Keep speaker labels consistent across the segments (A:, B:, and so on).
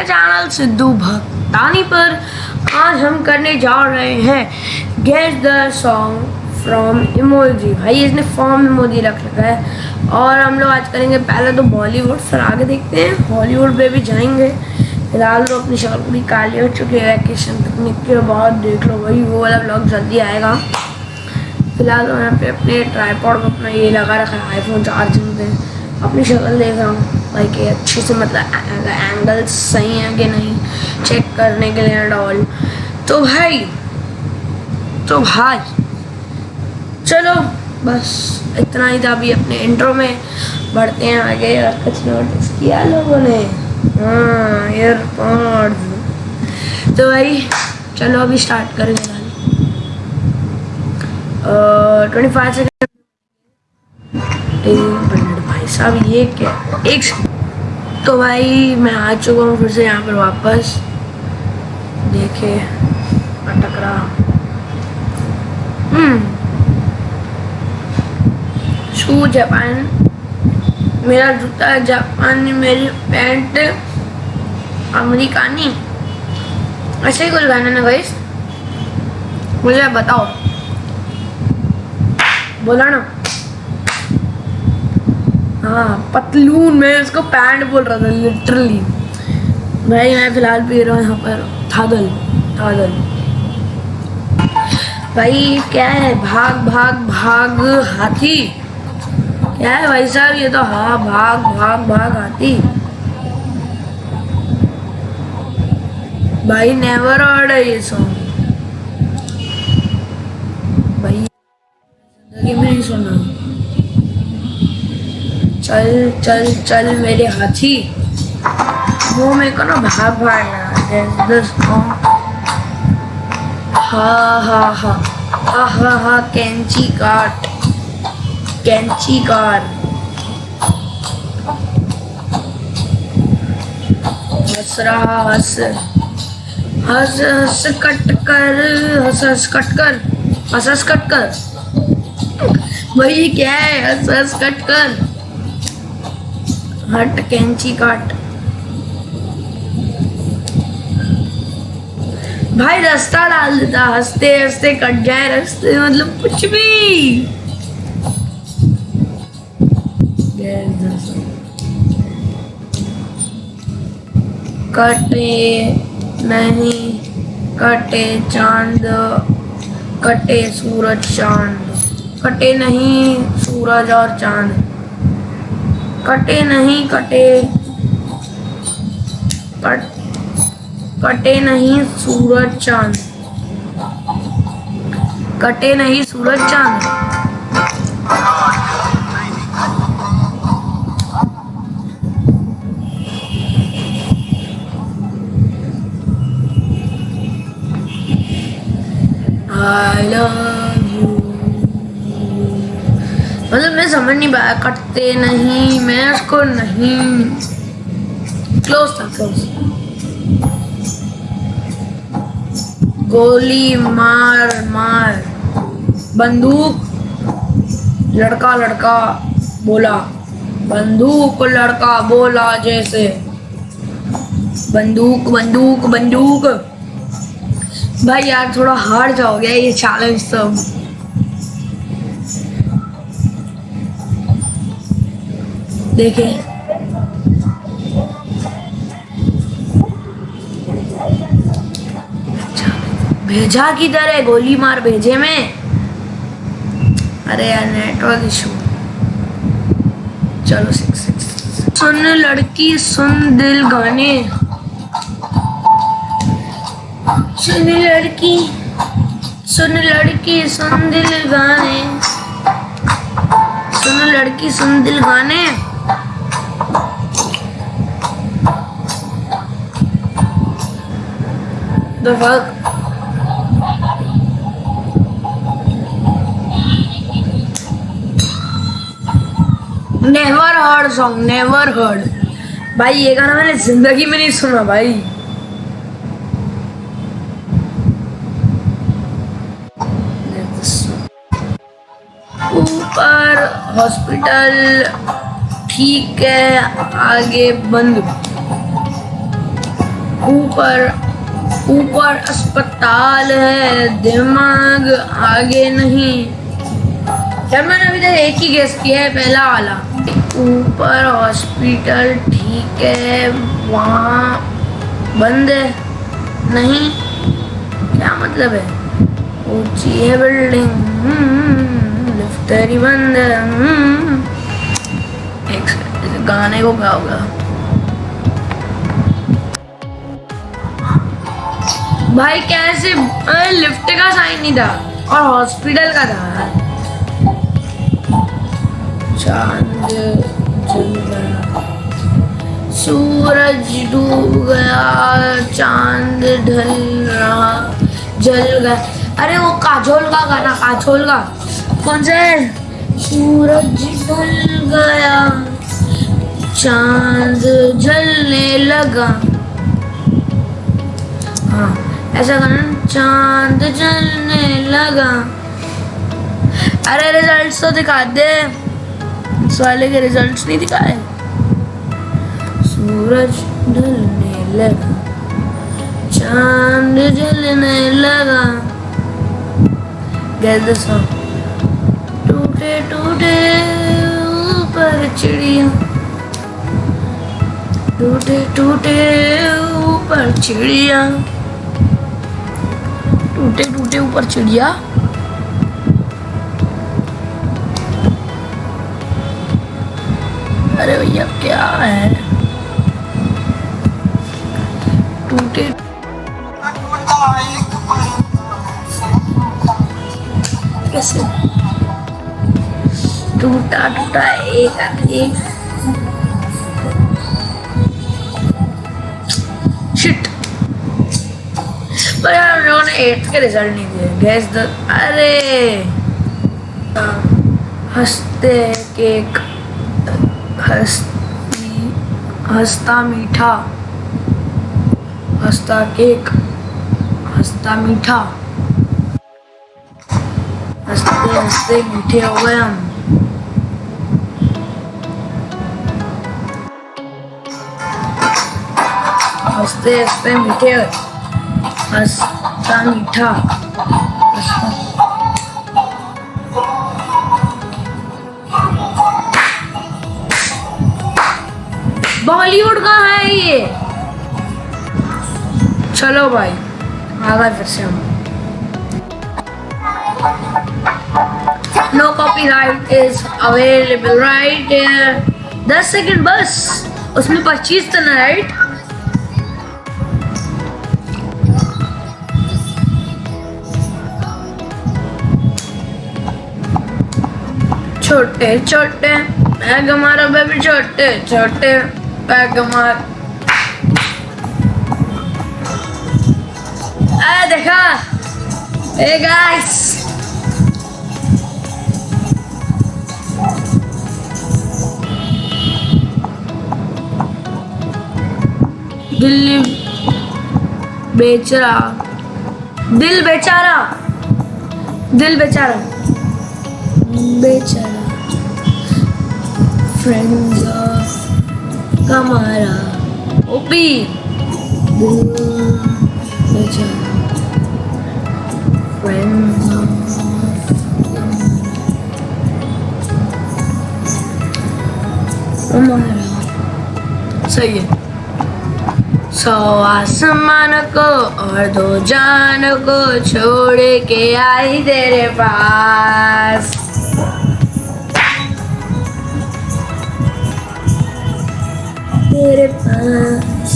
A: मेरे चैनल सिद्धू भक्तानी पर आज हम करने जा रहे हैं। Guess the song from emoji भाई, इसने फॉर्म इमोजी रख रखा है। और हम लोग आज करेंगे पहले तो बॉलीवुड फिर आगे देखते हैं। हॉलीवुड पे भी जाएँगे। फ़िलहाल तो अपनी शॉल पूरी काली हो चुकी है। वैकेशन पिकनिक के बाद देख लो भाई, वो वाला ब्लॉग जल्दी आएगा। फ़िलहाल तो यहाँ पे अपने ट्राईपॉड में अपना ये लगा रखा है आईफोन चार्जिंग पे अपनी शक्ल देख रहा हूँ। भाई कि अच्छे से मतलब एंगल सही है कि नहीं चेक करने के लिए डॉल तो भाई तो भाई, चलो, बस इतना ही था अभी अपने इंट्रो में। बढ़ते हैं आगे, और कुछ नोटिस किया लोगों ने? हाँ एयरपॉड्स तो भाई, चलो अभी स्टार्ट करेंगे ट्वेंटी फाइव सेकेंड साहब, ये क्या? एक तो भाई, मैं आ चुका हूँ फिर से यहाँ पर वापस। देखे अटक रहा हम्म। शू जापान। मेरा जूता जापानी, मेरी पैंट अमेरिकानी। ऐसे ही कुछ गाना ना गाइस। मुझे बताओ। बोला ना। हाँ पतलून, मैं उसको पैंट बोल रहा था लिटरली भाई मैं फ़िलहाल पी रहा हूँ यहाँ पर, थादल थादल। भाई, क्या है? भाग भाग भाग, हाथी। क्या है भाई साहब? ये तो हाँ भाग भाग भाग, हाथी। भाई नेवर ऑर्ड है ये सॉन्ग भाई ज़िंदगी में नहीं सुना। चल चल चल मेरे हाथी। वो मेरे को ना भाग भागना कैंची काट। कैंची हंस रहा, हंस। हंस हंस कट कर, हंस हंस कट कर। हंस हंस कट कर। वही क्या है? हंस हंस कट कर। हट, कैंची काट। भाई रास्ता डाल देता हँसते हँसते कट जाए रास्ते मतलब कुछ भी। कटे नहीं, कटे चाँद, कटे सूरज चाँद, कटे नहीं, सूरज और चाँद। कटे नहीं कटे। कट कटे नहीं सूरज चाँद। कटे नहीं सूरज चाँद। I love मतलब मैं समझ नहीं पाया, कटते नहीं, मैं उसको नहीं। क्लोज था क्लोज गोली मार मार। बंदूक, लड़का लड़का बोला। बंदूक, लड़का बोला जैसे। बंदूक बंदूक बंदूक। भाई यार, थोड़ा हार्ड जाओगे ये चैलेंज सब देखे। भेजा किधर है? गोली मार भेजे में। अरे यार नेटवर्क इशू चलो सिक्स सिक्स सुन लड़की, सुन दिल गाने। सुन लड़की सुन लड़की, सुन दिल गाने। सुन लड़की, सुन दिल गाने। The fuck? Never heard song never heard भाई, ये गाना मैंने ज़िंदगी में नहीं सुना भाई। ऊपर हॉस्पिटल, ठीक है, आगे बंद। ऊपर ऊपर अस्पताल है, दिमाग आगे नहीं। जब मैंने अभी तक एक ही गेस किया है, पहला वाला। ऊपर हॉस्पिटल ठीक है, वहाँ बंद है। नहीं, क्या मतलब है? ऊँची है बिल्डिंग लिफ्ट बंद है। हम्म। गाने को क्या भाई कैसे लिफ्ट का साइन नहीं था और हॉस्पिटल का था। चाँद सूरज डूब गया, चाँद ढल रहा, जल गया। अरे, वो काजोल का गाना, काजोल का। कौन सा है? सूरज ढल गया, चाँद जलने लगा। ऐसा गाना चाँद जलने लगा। अरे रिजल्ट्स तो दिखा दे। इस वाले के रिजल्ट्स नहीं दिखाए। सूरज ढलने लगा। चाँद जलने लगा। the टूटे टूटे ऊपर चिड़िया। टूटे टूटे ऊपर चिड़िया। टूटे टूटे ऊपर चिड़िया। अरे भैया क्या है? टूटे कैसे? टूटा टूटा एक एक। एट्थ के रिज़ल्ट नहीं दिए। गैस द अरे! हँसते केक, हंसती हंसता मीठा। हंसता केक, हंसता मीठा। हँसते हँसते मीठे हो गए हम। हँसते हँसते मीठे हंसता मीठा हंसता- बॉलीवुड का है ये। चलो भाई, आ गए फिर से हम। No copyright is available right दस सेकंड बस, उसमें पच्चीस तो ना राइट छोटे छोटे बैग मारो बेबी, छोटे छोटे बैग मार। अरे देखा। ए गाइस दिल्ली बेचारा। दिल बेचारा। दिल बेचारा। बेचारा। फ्रेंड्स कमारा ओपी दिल बेचारा फ्रेंड्स कमारा सही है सौ आसमान को और दो जान को छोड़ के आई तेरे पास। तेरे पास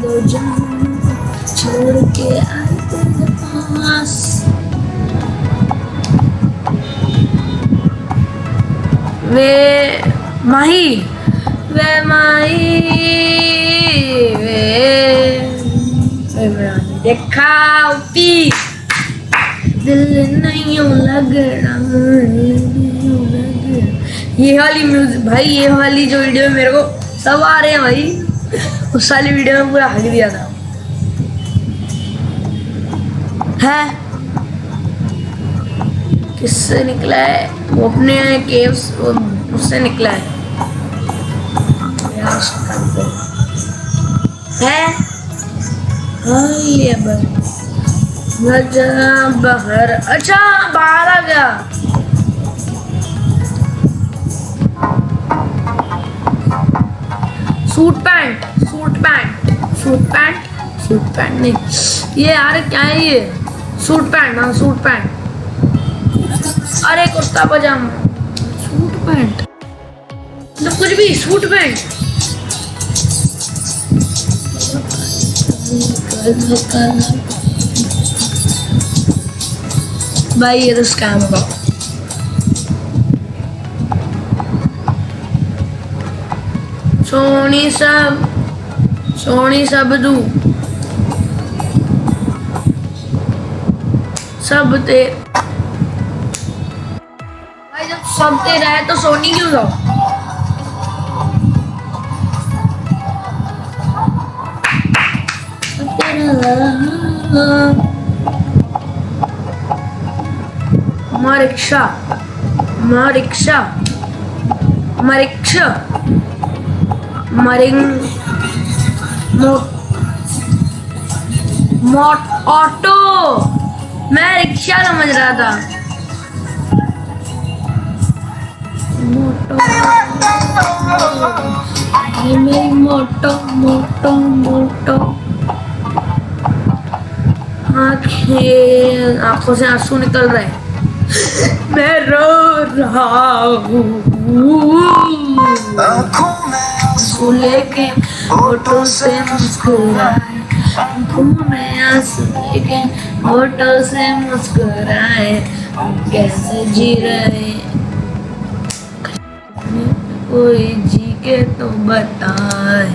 A: दो छोड़ के आई पास वे माही वे माही वे मेरा देखा उपी दिल नहीं लग रहा ये वाली म्यूज़िक भाई, ये वाली जो वीडियो में मेरे को सब आ रहे हैं भाई, उस वाली वीडियो में पूरा हक दिया था। है? किससे निकला है? वो अपने केव्स उससे निकला है। है? हाँ, ये बस बाहर। अच्छा बाहर आ गया। Suit pant suit pant suit pant suit pant नहीं। ये यार क्या है ये? सूट पैंट हाँ सूट पैंट। अरे कुर्ता पजामा। Suit pant? मतलब कुछ भी, सूट पैंट। भाई, ये तो स्कैम होगा। सोनी सब सोनी सब दू सब ते भाई जब सब तेरा है तो सोनी क्यों जाओ रिक्शा रिक्शा रिक्शा मरिंग। मोट ऑटो। मैं रिक्शा समझ रहा था। मोटो मोटो मोटो मोटो। आँखें आँखों से आँसू निकल रहे हैं। मैं रो रहा हूँ। आँसू लेके होठों से मुस्कुराए आँखों में आँसू लेके होठों से मुस्कुराए कैसे जी रहे कोई जी के तो बताए।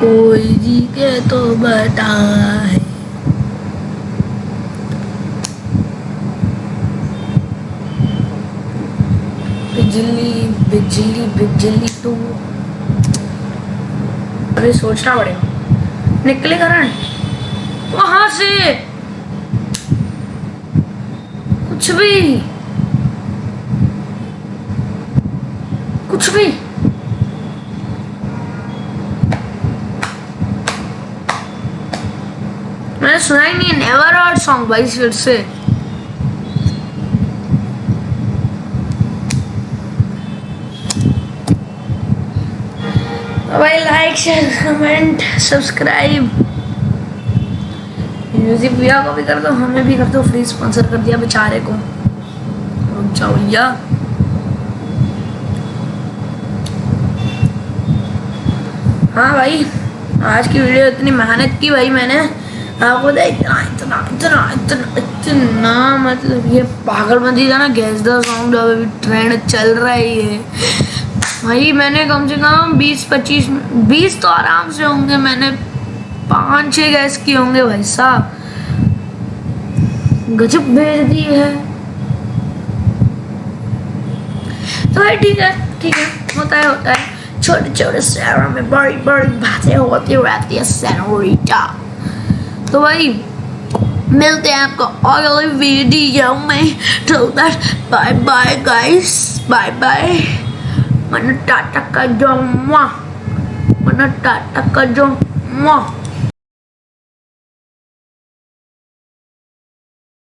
A: कोई जी के तो बताए। बिजली बिजली बिजली तो। अरे सोचना पड़ेगा। निकले करंट वहाँ से। कुछ भी। कुछ भी। मैंने सुना ही नहीं नेवर और सॉन्ग भाई फिर से। भाई like share comment subscribe music भैया को भी कर दो, हमें भी कर दो फ्री स्पॉन्सर कर दिया बेचारे को। जाओ भैया। हाँ भाई, आज की वीडियो इतनी मेहनत की भाई मैंने। आपको इतना इतना इतना इतना इतना मतलब ये पागलबंदी था ना गैस द सॉन्ग अभी ट्रेंड चल रहा है ये। भाई मैंने कम से कम बीस, पच्चीस, बीस तो आराम से होंगे, मैंने पाँच छः गैस किए होंगे भाई साहब। गजब भेज दी है। तो भाई ठीक है ठीक है, होता है होता है। छोटे छोटे शहरों में बड़ी बड़ी बातें होती रहती है तो भाई, मिलते हैं आपको अगले वीडियो में। Till that bye bye guys bye bye man Tata का जो मन टाटा का जो